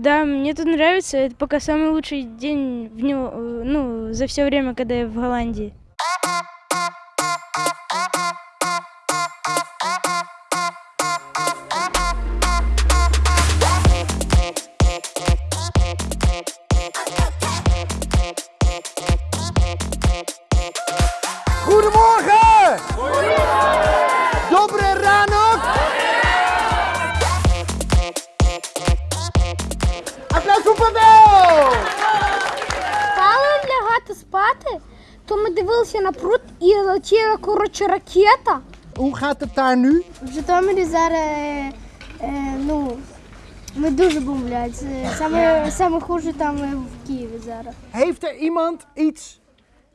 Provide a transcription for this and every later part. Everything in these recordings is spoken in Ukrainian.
Да, мне тут нравится. Это пока самый лучший день в него, э, ну, за все время, когда я в Голландии. Goedemorgen! Dobre дивилися на пруд і летіла коротше ракета. Hoe gaat het daar nu? В Житомирі зараз е, е, ну, ми дуже бомблять. Це Саме, саме хуже там е, в Києві зараз. Heeft er iemand iets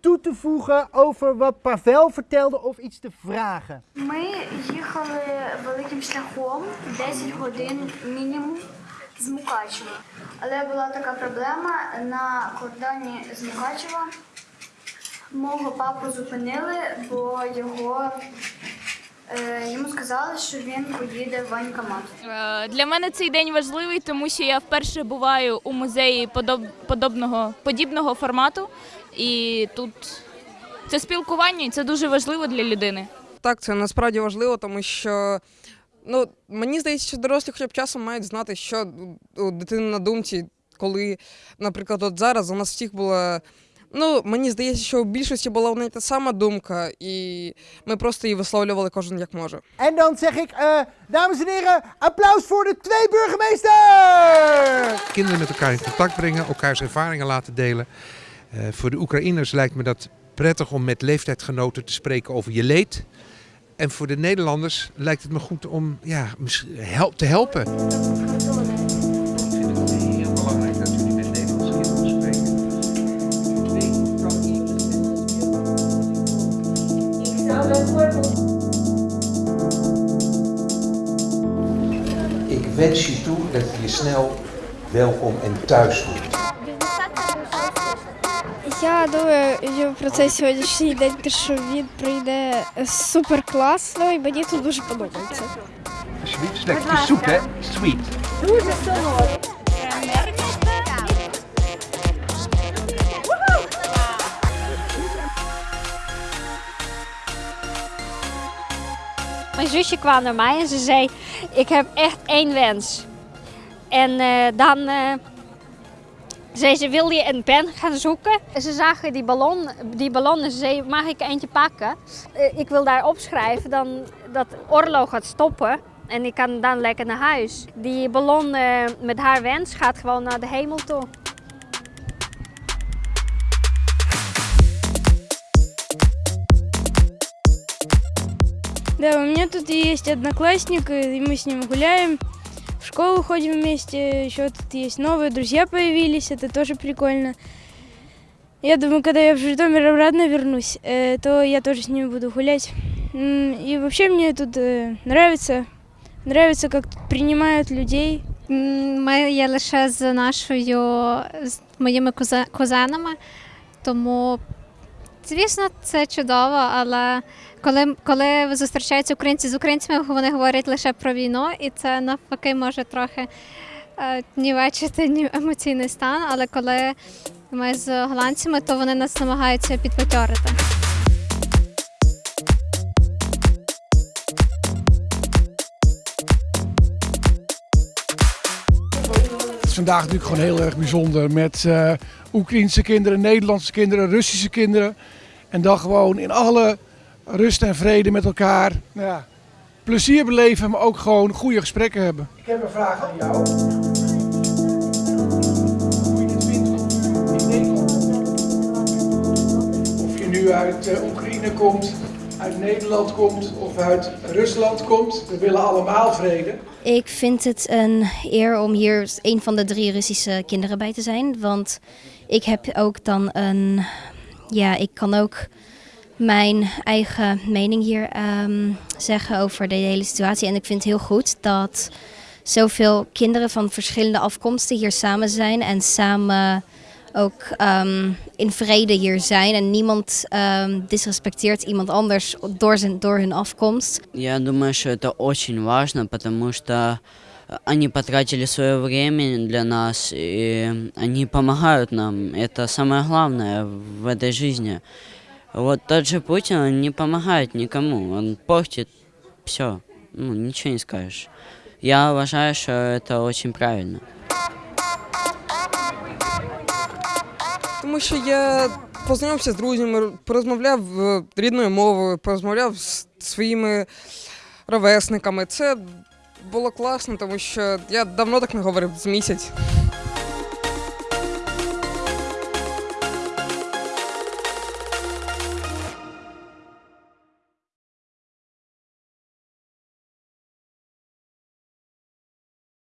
toe te voegen over wat Pavel vertelde of iets te vragen? Ми їхали великим шляхом 10 годин мінімум з Мукачева. Але була така проблема на кордоні з Мукачева. Мого папу зупинили, бо його е, йому сказали, що він поїде в воєнкомат. Е, Для мене цей день важливий, тому що я вперше буваю у музеї подоб, подобного, подібного формату. І тут це спілкування, і це дуже важливо для людини. Так, це насправді важливо, тому що ну, мені здається, що дорослі хоча б часом мають знати, що у дитини на думці, коли, наприклад, от зараз у нас всіх була. Ну, мені здається, що у більшості була одна й та сама думка, і ми просто її висловлювали кожен як може. En dan zeg ik, eh, dames en heren, applaus voor de twee burgemeesters! kinderen met elkaar in contact brengen, elkaars ervaringen laten delen. Eh, voor de Oekraïners lijkt me dat prettig om met leeftijdgenoten te spreken over je leed. En voor de Nederlanders lijkt het me goed om ja, mis- help, te helpen. Wens je toe dat je je snel welkom en thuis voelt. Я думаю що про цей сьогоднішній день, що він прийде супер класно, і мені тут дуже подобається. Alsjeblieft, lekker zoet hè? Sweet. Mijn zusje kwam naar mij en ze zei: Ik heb echt één wens. En eh, dan eh, zei ze: Wil je een pen gaan zoeken? En ze zagen die ballon, die ballon en ze zei: Mag ik eentje pakken? Eh, ik wil daar opschrijven dan dat oorlog gaat stoppen. En ik kan dan lekker naar huis. Die ballon met haar wens gaat gewoon naar de hemel toe. Да, у меня тут есть одноклассник, и мы с ним гуляем, в школу ходим вместе, еще тут есть новые друзья появились, это тоже прикольно. Я думаю, когда я в Житомир обратно вернусь, э, то я тоже с ними буду гулять. И вообще мне тут э, нравится, нравится, как тут принимают людей. Ми є лише з нашою з моїми кузе- кузенами, тому звісно, це чудово. Але коли, коли зустрічаються українці з українцями, вони говорять лише про війну, і це навпаки може трохи е, нівечити ні- емоційний стан. Але коли ми з голландцями, то вони нас намагаються підбадьорити. Vandaag natuurlijk gewoon heel erg bijzonder met eh Oekraïnse kinderen, Nederlandse kinderen, Russische kinderen. En dan gewoon in alle rust en vrede met elkaar nou ja, plezier beleven, maar ook gewoon goede gesprekken hebben. Ik heb een vraag aan jou. Hoe je dit vindt in Nederland. Of je nu uit eh, Oekraïne komt, uit Nederland komt of uit Rusland komt. We willen allemaal vrede. Ik vind het een eer om hier een van de drie Russische kinderen bij te zijn. Want ik heb ook dan een. Ja, ik kan ook mijn eigen mening hier ehm, zeggen over de hele situatie. En ik vind het heel goed dat zoveel kinderen van verschillende afkomsten hier samen zijn. En samen ook ehm, in vrede hier zijn. En niemand ehm, disrespecteert iemand anders door, zijn, door hun afkomst. Я думаю, что это очень важно, потому что они потратили свое время для нас, и они помогают нам. Это самое главное в этой жизни. Вот тот же Путин, он не помогает никому, он портит все. Ну, ничего не скажешь. Я уважаю, что это очень правильно. Тому що я познайомився з друзями, порозмовляв е, рідною мовою, порозмовляв з своїми ровесниками. Це було класно, тому що я давно так не говорив з місяць.